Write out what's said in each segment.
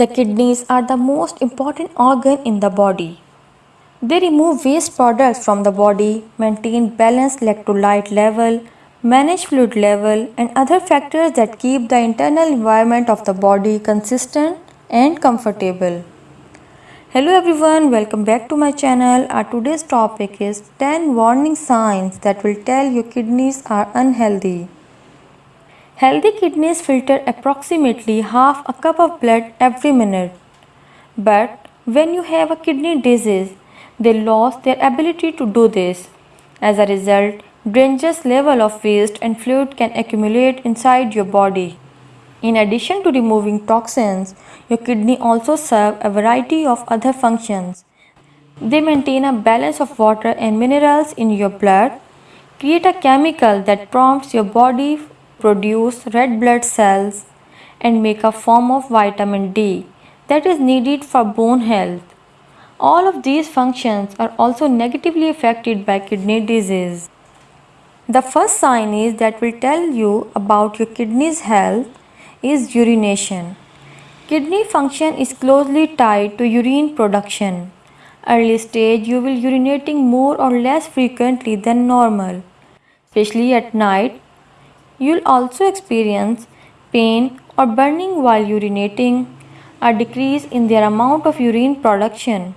The kidneys are the most important organ in the body. They remove waste products from the body, maintain balanced electrolyte level, manage fluid level and other factors that keep the internal environment of the body consistent and comfortable. Hello everyone, welcome back to my channel. Our today's topic is 10 warning signs that will tell your kidneys are unhealthy. Healthy kidneys filter approximately half a cup of blood every minute. But when you have a kidney disease, they lost their ability to do this. As a result, dangerous level of waste and fluid can accumulate inside your body. In addition to removing toxins, your kidney also serve a variety of other functions. They maintain a balance of water and minerals in your blood, create a chemical that prompts your body produce red blood cells and make a form of vitamin D that is needed for bone health. All of these functions are also negatively affected by kidney disease. The first sign is that will tell you about your kidney's health is urination. Kidney function is closely tied to urine production. Early stage you will urinating more or less frequently than normal, especially at night You'll also experience pain or burning while urinating, a decrease in their amount of urine production,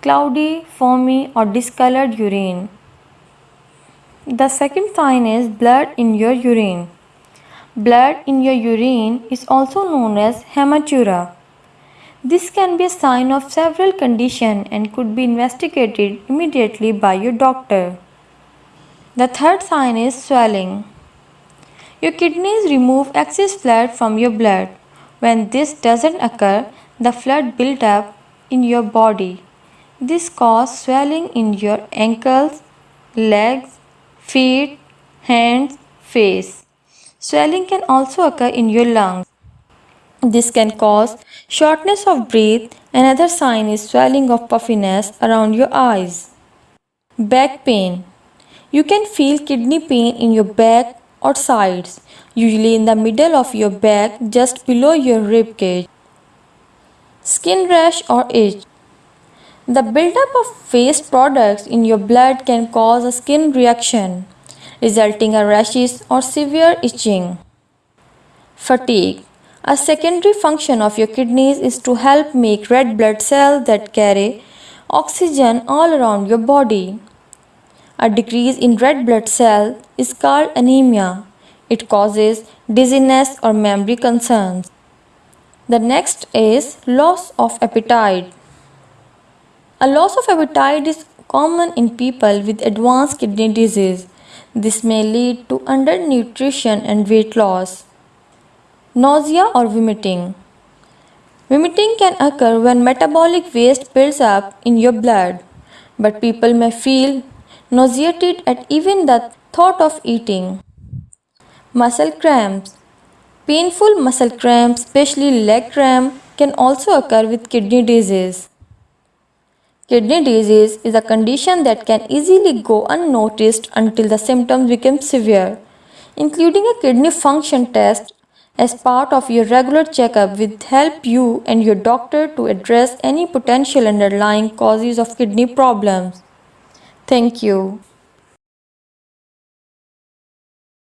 cloudy, foamy or discolored urine. The second sign is blood in your urine. Blood in your urine is also known as hematuria. This can be a sign of several conditions and could be investigated immediately by your doctor. The third sign is swelling. Your kidneys remove excess fluid from your blood. When this doesn't occur, the fluid build up in your body. This causes swelling in your ankles, legs, feet, hands, face. Swelling can also occur in your lungs. This can cause shortness of breath. Another sign is swelling of puffiness around your eyes. Back pain. You can feel kidney pain in your back or sides, usually in the middle of your back just below your rib cage. Skin rash or itch. The buildup of waste products in your blood can cause a skin reaction, resulting in rashes or severe itching. Fatigue. A secondary function of your kidneys is to help make red blood cells that carry oxygen all around your body. A decrease in red blood cell is called anemia. It causes dizziness or memory concerns. The next is loss of appetite. A loss of appetite is common in people with advanced kidney disease. This may lead to undernutrition and weight loss. Nausea or vomiting. Vomiting can occur when metabolic waste builds up in your blood, but people may feel nauseated at even the thought of eating. Muscle cramps. Painful muscle cramps, especially leg cramp, can also occur with kidney disease. Kidney disease is a condition that can easily go unnoticed until the symptoms become severe. Including a kidney function test as part of your regular checkup will help you and your doctor to address any potential underlying causes of kidney problems. Thank you.